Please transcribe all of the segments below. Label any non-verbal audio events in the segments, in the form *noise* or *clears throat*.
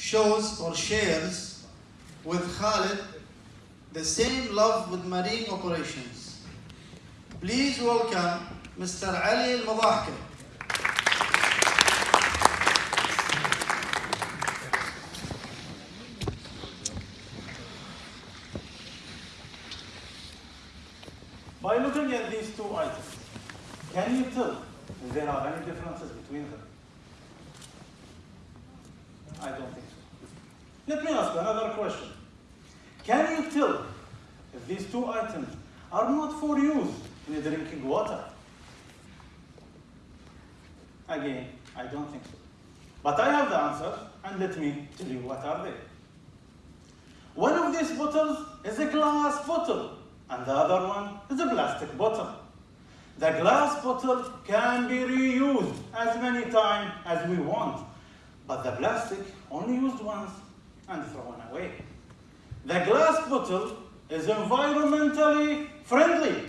shows or shares with Khalid the same love with marine operations. Please welcome Mr. Ali Al-Madahka. By looking at these two items, can you tell if there are any differences between them? I don't think. Let me ask you another question. Can you tell if these two items are not for use in drinking water? Again, I don't think so. But I have the answer, and let me tell you what are they. One of these bottles is a glass bottle, and the other one is a plastic bottle. The glass bottle can be reused as many times as we want, but the plastic only used once and thrown away. The glass bottle is environmentally friendly,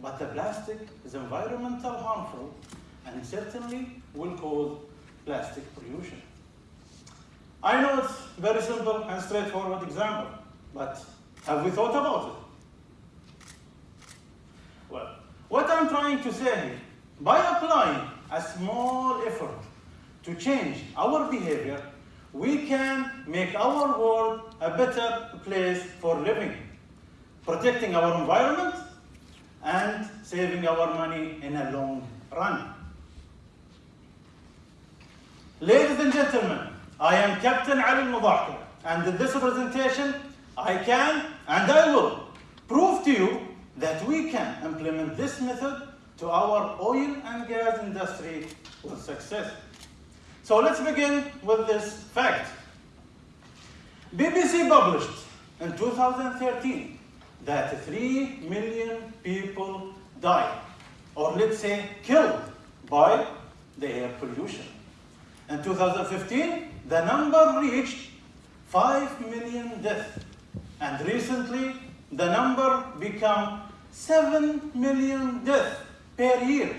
but the plastic is environmental harmful and certainly will cause plastic pollution. I know it's very simple and straightforward example, but have we thought about it? Well, what I'm trying to say here, by applying a small effort to change our behavior, we can make our world a better place for living, protecting our environment and saving our money in a long run. Ladies and gentlemen, I am Captain Ali Mudahka, and in this presentation, I can and I will prove to you that we can implement this method to our oil and gas industry with success. So let's begin with this fact. BBC published in 2013 that 3 million people died, or let's say killed, by the air pollution. In 2015, the number reached 5 million deaths. And recently, the number became 7 million deaths per year.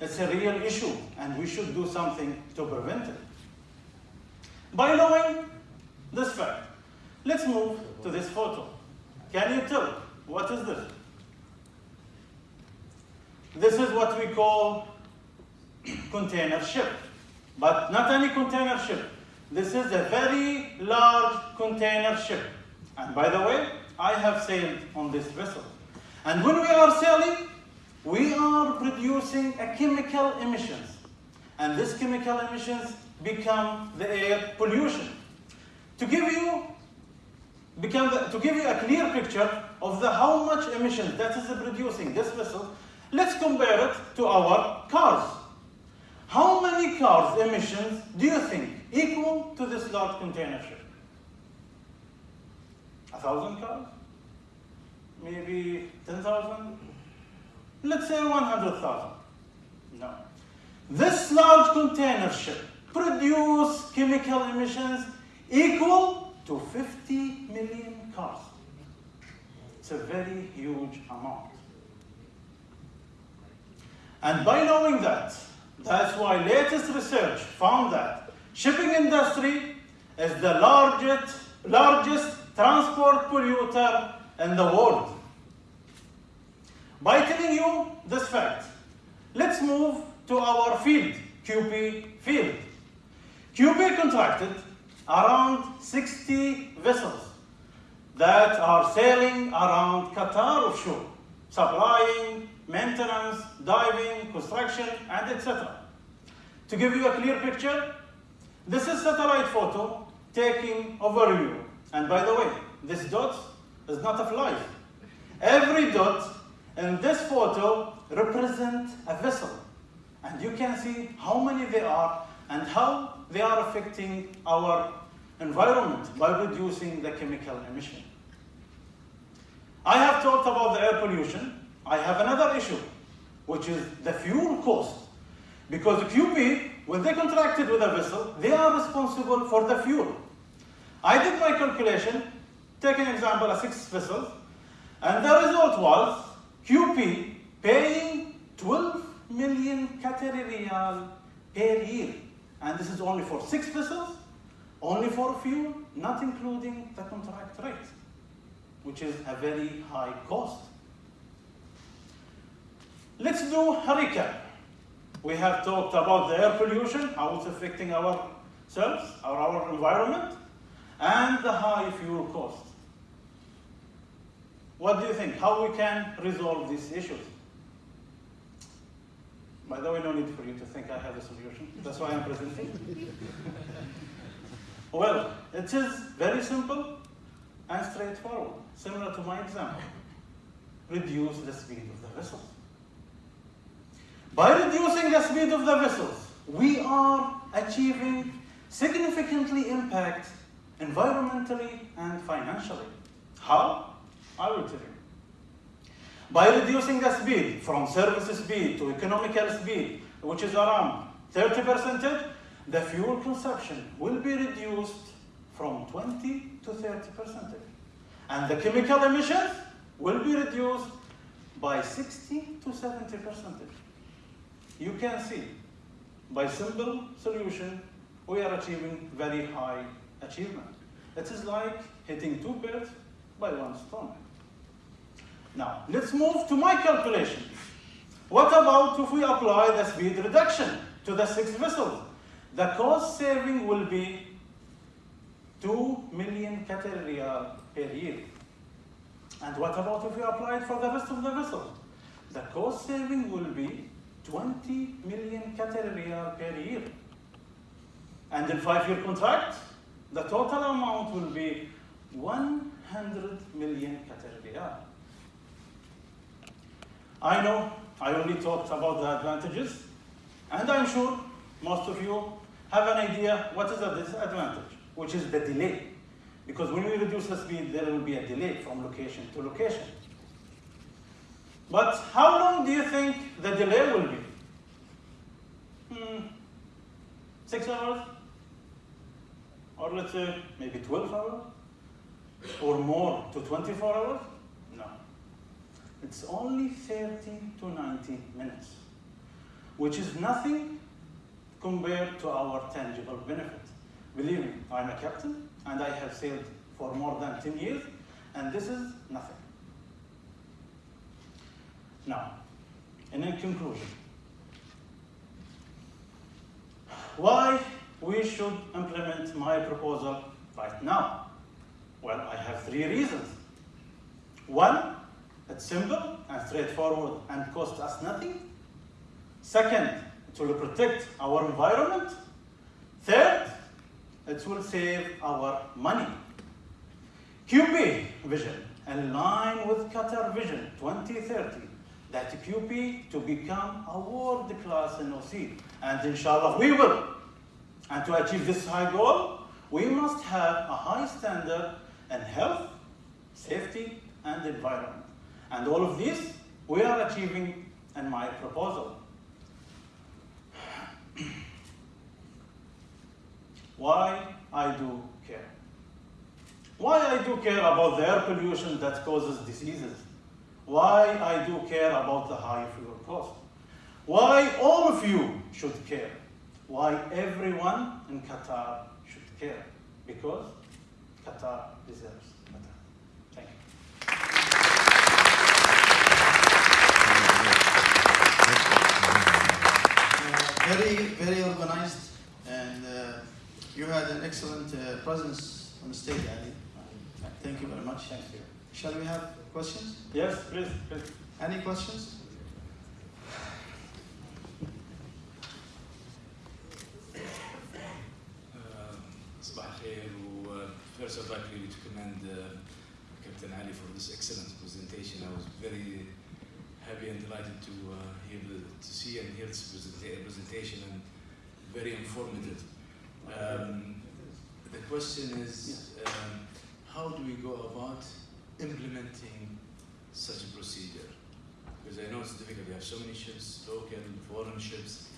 It's a real issue, and we should do something to prevent it. By knowing this fact, let's move to this photo. Can you tell what is this? This is what we call *clears throat* container ship, but not any container ship. This is a very large container ship. And by the way, I have sailed on this vessel. And when we are sailing, we are producing a chemical emissions. And this chemical emissions become the air pollution. To give you become the, to give you a clear picture of the how much emissions that is producing this vessel, let's compare it to our cars. How many cars emissions do you think equal to this large container ship? A thousand cars? Maybe 10,000? Let's say 100,000. No. This large container ship produce chemical emissions equal to 50 million cars. It's a very huge amount. And by knowing that, that's why latest research found that shipping industry is the largest, largest transport polluter in the world. By telling you this fact, let's move to our field, QP field. QP contracted around 60 vessels that are sailing around Qatar offshore, supplying, maintenance, diving, construction, and etc. To give you a clear picture, this is satellite photo taking overview. And by the way, this dot is not a fly. Every dot in this photo represent a vessel. And you can see how many they are and how they are affecting our environment by reducing the chemical emission. I have talked about the air pollution. I have another issue, which is the fuel cost. Because QP, when they contracted with a vessel, they are responsible for the fuel. I did my calculation, take an example of six vessels, and the result was QP paying 12 million Qatari riyal per year. And this is only for six vessels, only for fuel, not including the contract rate, which is a very high cost. Let's do a recap. We have talked about the air pollution, how it's affecting ourselves, or our environment, and the high fuel cost. What do you think? How we can resolve these issues? By the way, no need for you to think I have a solution. That's why I'm presenting. *laughs* well, it is very simple and straightforward, similar to my example. Reduce the speed of the vessels. By reducing the speed of the vessels, we are achieving significantly impact environmentally and financially. How? I will tell you. By reducing the speed from service speed to economical speed, which is around 30%, the fuel consumption will be reduced from 20 to 30%. And the chemical emissions will be reduced by 60 to 70%. You can see, by simple solution, we are achieving very high achievement. It is like hitting two birds by one stone. Now, let's move to my calculation. What about if we apply the speed reduction to the six vessels? The cost saving will be 2 million riyal per year. And what about if we apply it for the rest of the vessels? The cost saving will be 20 million riyal per year. And in five-year contract, the total amount will be 100 million riyal. I know I only talked about the advantages, and I'm sure most of you have an idea what is the disadvantage, which is the delay. Because when we reduce the speed, there will be a delay from location to location. But how long do you think the delay will be? Hmm, six hours? Or let's say maybe 12 hours? Or more to 24 hours? It's only 30 to 90 minutes, which is nothing compared to our tangible benefit. Believe me, I'm a captain and I have sailed for more than 10 years, and this is nothing. Now, in conclusion, why we should implement my proposal right now? Well, I have three reasons. One, it's simple and straightforward and costs us nothing. Second, it will protect our environment. Third, it will save our money. QP vision, line with Qatar Vision 2030, that QP to become a world-class NOC. And inshallah, we will. And to achieve this high goal, we must have a high standard in health, safety, and environment. And all of this, we are achieving in my proposal. *clears throat* Why I do care? Why I do care about the air pollution that causes diseases? Why I do care about the high fuel cost? Why all of you should care? Why everyone in Qatar should care? Because Qatar deserves better. Thank you. Uh, very, very organized, and uh, you had an excellent uh, presence on the stage, Ali. Thank you very much. Thank you. Shall we have questions? Yes, please. please. Any questions? Uh, uh, first, I'd like really to commend uh, Captain Ali for this excellent presentation. I was very happy and delighted to uh, hear the, to see and hear this presenta- presentation and very informative. Um, the question is, um, how do we go about implementing such a procedure? Because I know it's difficult. We have so many ships, local, foreign ships.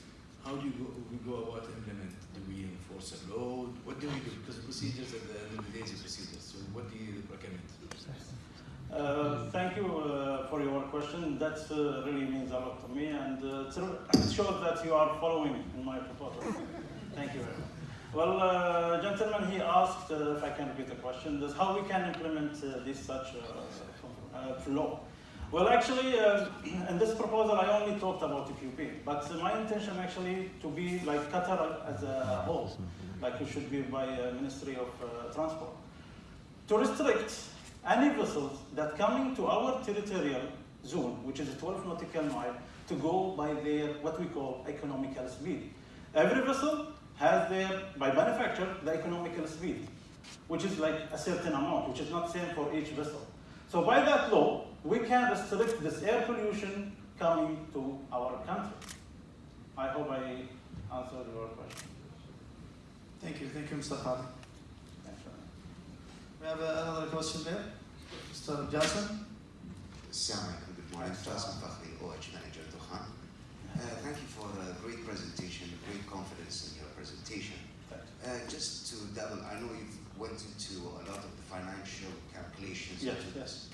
How do you go, we go about implement? Do we enforce a load? What do we do? Because the procedures at the end of the day is a procedure. So what do you recommend? Uh, thank you uh, for your question. That uh, really means a lot to me, and uh, it shows that you are following in my proposal. *laughs* thank you very much. Well, uh, gentlemen, he asked if I can repeat the question. This how we can implement this such law. Well, actually, *clears throat* in this proposal, I only talked about QP, but my intention actually to be like Qatar as a whole, like it should be by Ministry of Transport, to restrict any vessels that coming to our territorial zone, which is 12 nautical mile, to go by their what we call economical speed. Every vessel has their, by manufacture, the economical speed, which is like a certain amount, which is not same for each vessel. So by that law, we can restrict this air pollution coming to our country. I hope I answered your question. Thank you, thank you, Mr. Khalid. We have another question there. Mr. Jason. Assalamu alaikum, good morning. Faisal Fakhri, OH Manager, Dukhan. Uh, thank you for a great presentation, great confidence in your presentation. Uh, just to double, I know you've went into a lot of the financial calculations Yes, yes.